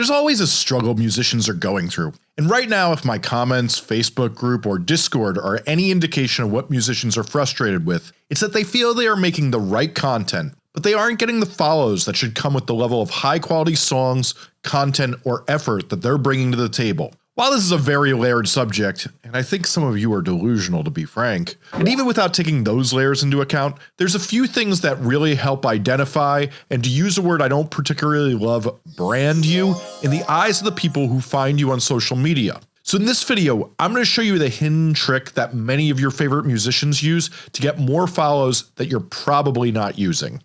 There's always a struggle musicians are going through, and right now if my comments, Facebook group, or Discord are any indication of what musicians are frustrated with, it's that they feel they are making the right content, but they aren't getting the follows that should come with the level of high quality songs, content, or effort that they're bringing to the table. While this is a very layered subject, and I think some of you are delusional to be frank, and even without taking those layers into account, there's a few things that really help identify, and to use a word I don't particularly love, brand you in the eyes of the people who find you on social media. So in this video, I'm going to show you the hidden trick that many of your favorite musicians use to get more follows that you're probably not using.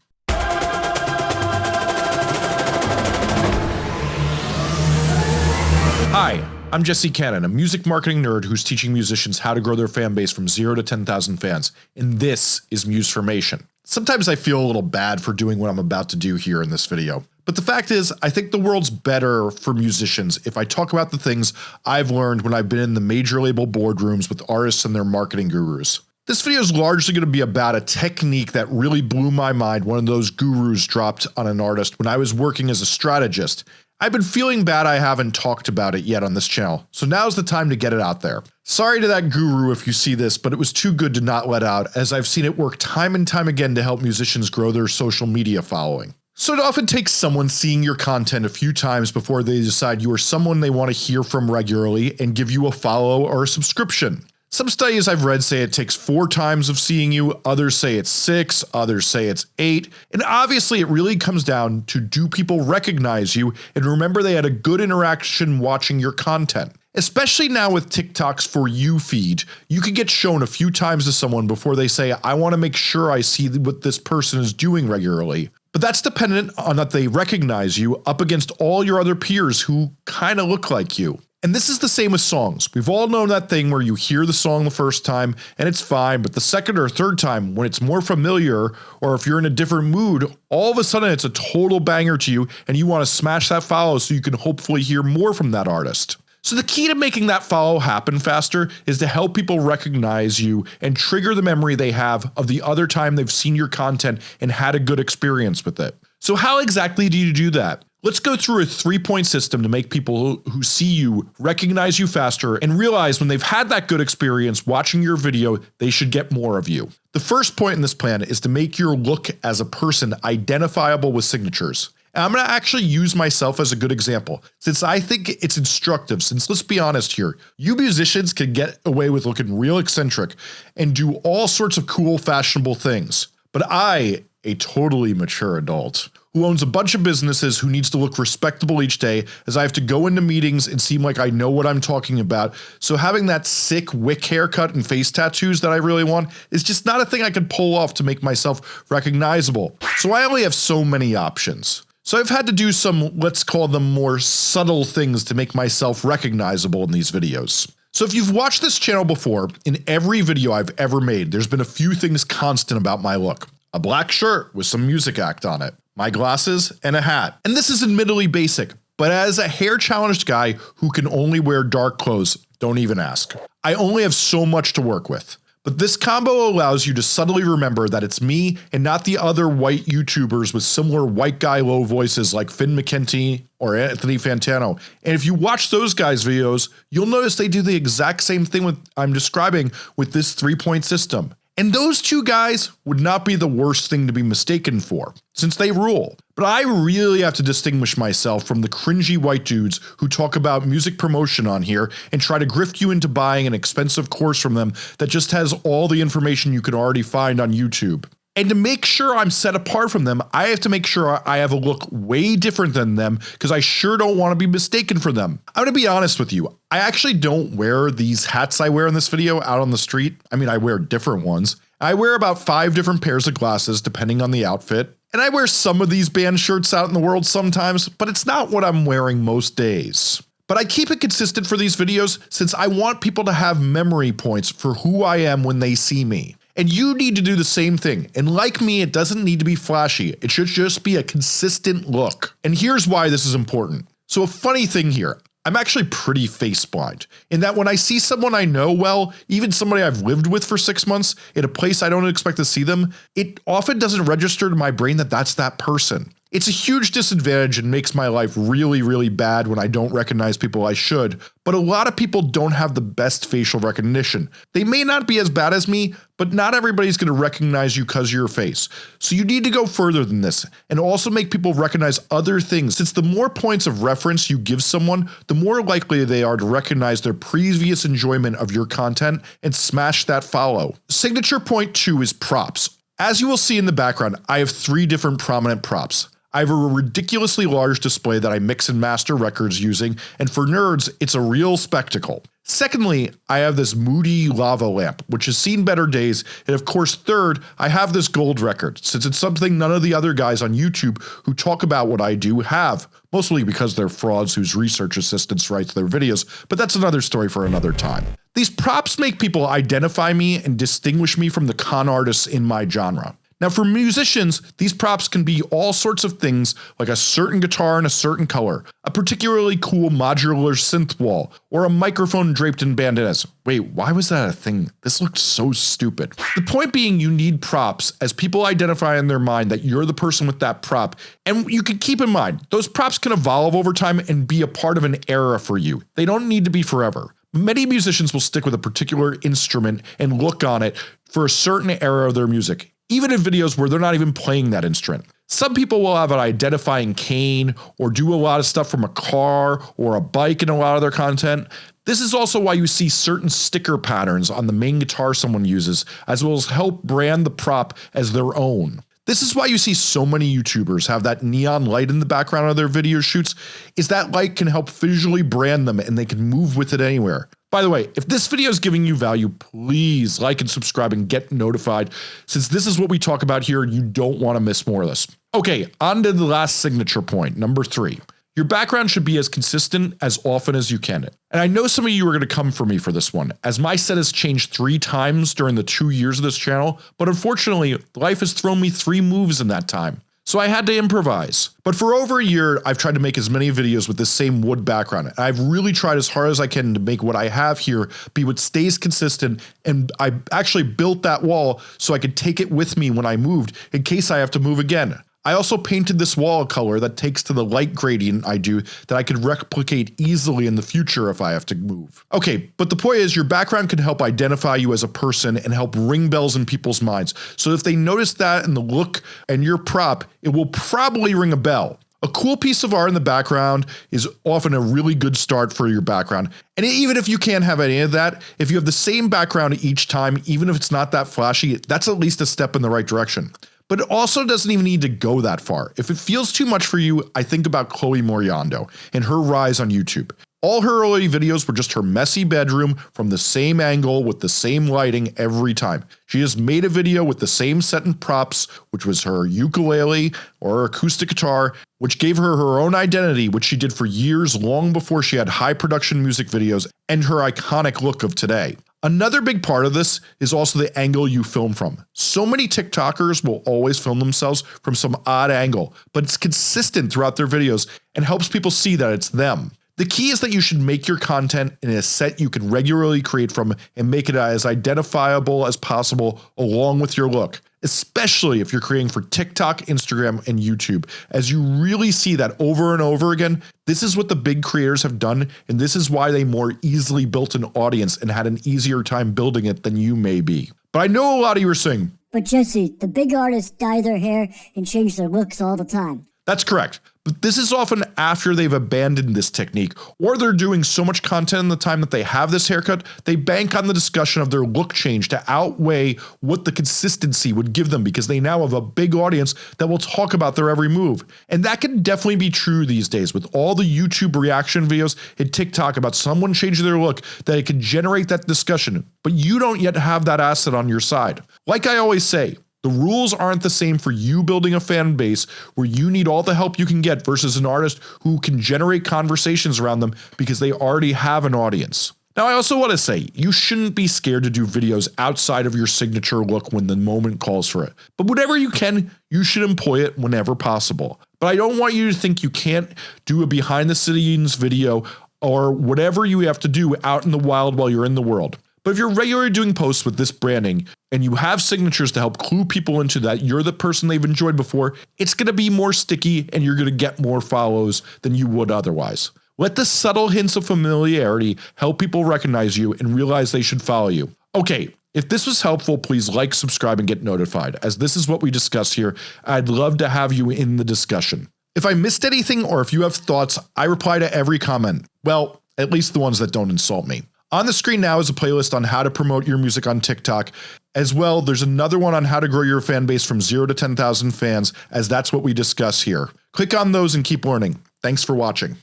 Hi, I'm Jesse Cannon, a music marketing nerd who's teaching musicians how to grow their fan base from 0 to 10,000 fans, and this is Musformation. Sometimes I feel a little bad for doing what I'm about to do here in this video, but the fact is I think the world's better for musicians if I talk about the things I've learned when I've been in the major label boardrooms with artists and their marketing gurus. This video is largely going to be about a technique that really blew my mind one of those gurus dropped on an artist when I was working as a strategist I've been feeling bad I haven't talked about it yet on this channel, so now's the time to get it out there. Sorry to that guru if you see this, but it was too good to not let out as I've seen it work time and time again to help musicians grow their social media following. So it often takes someone seeing your content a few times before they decide you are someone they want to hear from regularly and give you a follow or a subscription. Some studies I've read say it takes 4 times of seeing you, others say it's 6, others say it's 8, and obviously it really comes down to do people recognize you and remember they had a good interaction watching your content. Especially now with TikTok's For You feed, you can get shown a few times to someone before they say I want to make sure I see what this person is doing regularly. But that's dependent on that they recognize you up against all your other peers who kinda look like you. And this is the same with songs. We've all known that thing where you hear the song the first time and it's fine, but the second or third time when it's more familiar or if you're in a different mood, all of a sudden it's a total banger to you and you want to smash that follow so you can hopefully hear more from that artist. So the key to making that follow happen faster is to help people recognize you and trigger the memory they have of the other time they've seen your content and had a good experience with it. So how exactly do you do that? Let's go through a three point system to make people who see you recognize you faster and realize when they've had that good experience watching your video, they should get more of you. The first point in this plan is to make your look as a person identifiable with signatures. And I'm going to actually use myself as a good example since I think it's instructive since let's be honest here, you musicians can get away with looking real eccentric and do all sorts of cool fashionable things. But I, a totally mature adult, who owns a bunch of businesses who needs to look respectable each day as I have to go into meetings and seem like I know what I'm talking about. So having that sick wick haircut and face tattoos that I really want is just not a thing I can pull off to make myself recognizable. So I only have so many options. So I've had to do some let's call them more subtle things to make myself recognizable in these videos. So if you've watched this channel before, in every video I've ever made there's been a few things constant about my look. A black shirt with some music act on it my glasses, and a hat. And this is admittedly basic, but as a hair challenged guy who can only wear dark clothes, don't even ask. I only have so much to work with. But this combo allows you to subtly remember that it's me and not the other white YouTubers with similar white guy low voices like Finn McKenty or Anthony Fantano. And if you watch those guys videos, you'll notice they do the exact same thing with I'm describing with this three point system. And those two guys would not be the worst thing to be mistaken for, since they rule. But I really have to distinguish myself from the cringy white dudes who talk about music promotion on here and try to grift you into buying an expensive course from them that just has all the information you can already find on YouTube. And to make sure I'm set apart from them, I have to make sure I have a look way different than them because I sure don't want to be mistaken for them. I'm going to be honest with you. I actually don't wear these hats I wear in this video out on the street. I mean, I wear different ones. I wear about five different pairs of glasses depending on the outfit. And I wear some of these band shirts out in the world sometimes, but it's not what I'm wearing most days. But I keep it consistent for these videos since I want people to have memory points for who I am when they see me. And you need to do the same thing. And like me, it doesn't need to be flashy. It should just be a consistent look. And here's why this is important. So a funny thing here, I'm actually pretty face blind in that when I see someone I know well, even somebody I've lived with for six months in a place I don't expect to see them, it often doesn't register to my brain that that's that person. It's a huge disadvantage and makes my life really really bad when I don't recognize people I should, but a lot of people don't have the best facial recognition. They may not be as bad as me, but not everybody's going to recognize you cause of your face. So you need to go further than this and also make people recognize other things since the more points of reference you give someone, the more likely they are to recognize their previous enjoyment of your content and smash that follow. Signature point 2 is props. As you will see in the background, I have three different prominent props. I have a ridiculously large display that I mix and master records using, and for nerds, it's a real spectacle. Secondly, I have this moody lava lamp, which has seen better days, and of course third, I have this gold record, since it's something none of the other guys on YouTube who talk about what I do have, mostly because they're frauds whose research assistants write their videos, but that's another story for another time. These props make people identify me and distinguish me from the con artists in my genre. Now for musicians, these props can be all sorts of things like a certain guitar in a certain color, a particularly cool modular synth wall, or a microphone draped in bandanas. Wait, why was that a thing? This looked so stupid. The point being you need props as people identify in their mind that you're the person with that prop and you can keep in mind those props can evolve over time and be a part of an era for you. They don't need to be forever. Many musicians will stick with a particular instrument and look on it for a certain era of their music even in videos where they're not even playing that instrument. Some people will have an identifying cane or do a lot of stuff from a car or a bike in a lot of their content. This is also why you see certain sticker patterns on the main guitar someone uses as well as help brand the prop as their own. This is why you see so many YouTubers have that neon light in the background of their video shoots is that light can help visually brand them and they can move with it anywhere. By the way, if this video is giving you value, please like and subscribe and get notified since this is what we talk about here you don't want to miss more of this. Okay, on to the last signature point, number three. Your background should be as consistent as often as you can. And I know some of you are going to come for me for this one, as my set has changed three times during the two years of this channel, but unfortunately, life has thrown me three moves in that time. So I had to improvise. But for over a year, I've tried to make as many videos with the same wood background. and I've really tried as hard as I can to make what I have here be what stays consistent and I actually built that wall so I could take it with me when I moved in case I have to move again. I also painted this wall a color that takes to the light gradient I do that I could replicate easily in the future if I have to move. Okay, but the point is your background can help identify you as a person and help ring bells in people's minds. So if they notice that in the look and your prop, it will probably ring a bell. A cool piece of art in the background is often a really good start for your background. And even if you can't have any of that, if you have the same background each time, even if it's not that flashy, that's at least a step in the right direction. But it also doesn't even need to go that far. If it feels too much for you, I think about Chloe Moriondo and her rise on YouTube. All her early videos were just her messy bedroom from the same angle with the same lighting every time. She just made a video with the same set and props, which was her ukulele or her acoustic guitar, which gave her her own identity, which she did for years long before she had high production music videos and her iconic look of today. Another big part of this is also the angle you film from. So many TikTokers will always film themselves from some odd angle, but it's consistent throughout their videos and helps people see that it's them. The key is that you should make your content in a set you can regularly create from and make it as identifiable as possible along with your look especially if you're creating for TikTok, Instagram, and YouTube. As you really see that over and over again, this is what the big creators have done, and this is why they more easily built an audience and had an easier time building it than you may be. But I know a lot of you are saying, But Jesse, the big artists dye their hair and change their looks all the time. That's correct. But this is often after they've abandoned this technique or they're doing so much content in the time that they have this haircut, they bank on the discussion of their look change to outweigh what the consistency would give them because they now have a big audience that will talk about their every move. And that can definitely be true these days with all the YouTube reaction videos and TikTok about someone changing their look that it can generate that discussion, but you don't yet have that asset on your side. Like I always say, the rules aren't the same for you building a fan base where you need all the help you can get versus an artist who can generate conversations around them because they already have an audience. Now I also want to say, you shouldn't be scared to do videos outside of your signature look when the moment calls for it. But whatever you can, you should employ it whenever possible. But I don't want you to think you can't do a behind the scenes video or whatever you have to do out in the wild while you're in the world. But if you're regularly doing posts with this branding and you have signatures to help clue people into that you're the person they've enjoyed before, it's going to be more sticky and you're going to get more follows than you would otherwise. Let the subtle hints of familiarity help people recognize you and realize they should follow you. Okay, if this was helpful, please like, subscribe, and get notified, as this is what we discuss here. I'd love to have you in the discussion. If I missed anything or if you have thoughts, I reply to every comment. Well, at least the ones that don't insult me. On the screen now is a playlist on how to promote your music on TikTok. As well, there's another one on how to grow your fan base from 0 to 10,000 fans, as that's what we discuss here. Click on those and keep learning. Thanks for watching.